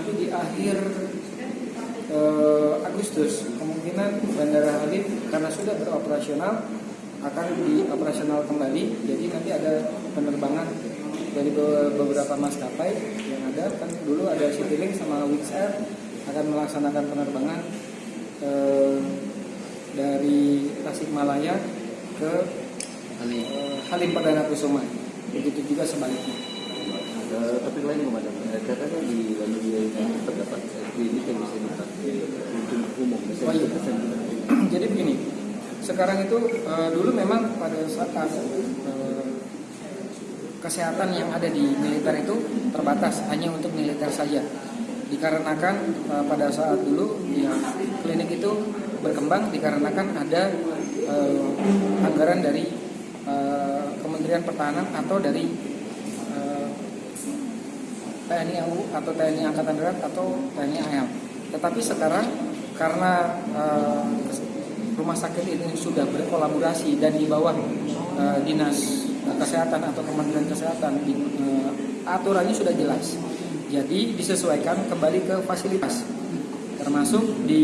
nanti di akhir eh, Agustus kemungkinan Bandara Halim karena sudah beroperasional akan dioperasional kembali. Jadi nanti ada penerbangan dari beberapa maskapai yang ada. Kan dulu ada Citilink sama Wings Air akan melaksanakan penerbangan eh, dari Tasikmalaya ke Halim, eh, Halim Perdana Kusuma. Begitu juga sebaliknya. Uh, topik lain komandan, uh, katanya di lalu dia ini terdapat klinik yang bisa dipakai untuk umum, Oh, iya. Jadi begini, sekarang itu eh, dulu memang pada saat eh, kesehatan yang ada di militer itu terbatas hanya untuk militer saja. Dikarenakan eh, pada saat dulu ya klinik itu berkembang dikarenakan ada eh, anggaran dari eh, Kementerian Pertahanan atau dari eh, TNI AU atau TNI Angkatan Darat atau TNI AL. Tetapi sekarang karena eh, rumah sakit ini sudah berkolaborasi dan di bawah eh, dinas kesehatan atau Kementerian Kesehatan eh, aturannya sudah jelas. Jadi disesuaikan kembali ke fasilitas. Termasuk di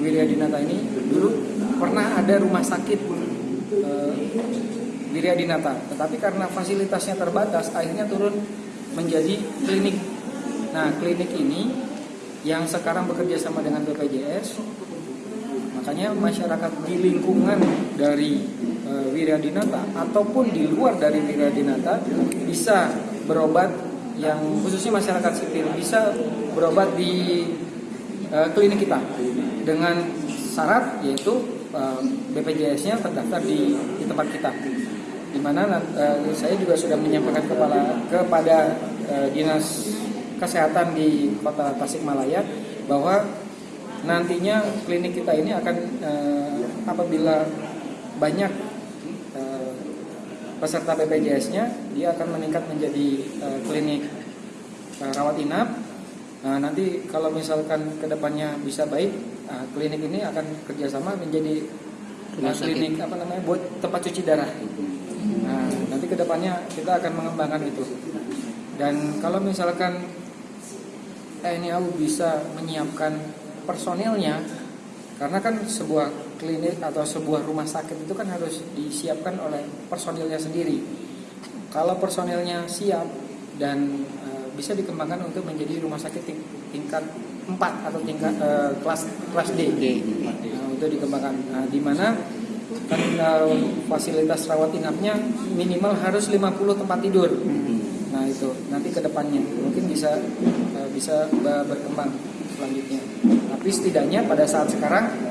Wiryadinata ini dulu pernah ada rumah sakit eh, Wiryadinata, tetapi karena fasilitasnya terbatas akhirnya turun menjadi klinik. Nah, klinik ini yang sekarang bekerja sama dengan BPJS, makanya masyarakat di lingkungan dari e, Wiryadinata ataupun di luar dari Wiryadinata bisa berobat yang khususnya masyarakat sipil bisa berobat di e, klinik kita dengan syarat yaitu e, BPJS-nya terdaftar di, di tempat kita di mana eh, saya juga sudah menyampaikan kepala kepada eh, dinas kesehatan di kota Tasikmalaya bahwa nantinya klinik kita ini akan eh, apabila banyak peserta BPJS-nya dia akan meningkat menjadi eh, klinik eh, rawat inap. Nah, nanti kalau misalkan ke depannya bisa baik, eh, klinik ini akan kerjasama menjadi sakit. klinik apa namanya buat tempat cuci darah. Nanti ke depannya kita akan mengembangkan itu. Dan kalau misalkan TNI AU bisa menyiapkan personilnya, karena kan sebuah klinik atau sebuah rumah sakit itu kan harus disiapkan oleh personilnya sendiri. Kalau personilnya siap dan eh, bisa dikembangkan untuk menjadi rumah sakit ting- tingkat 4 atau tingkat eh, kelas kelas D. Nah, untuk dikembangkan. Nah, di mana kan eh, fasilitas rawat inapnya minimal harus 50 tempat tidur. Nah itu nanti ke depannya mungkin bisa eh, bisa ber- berkembang selanjutnya. Tapi setidaknya pada saat sekarang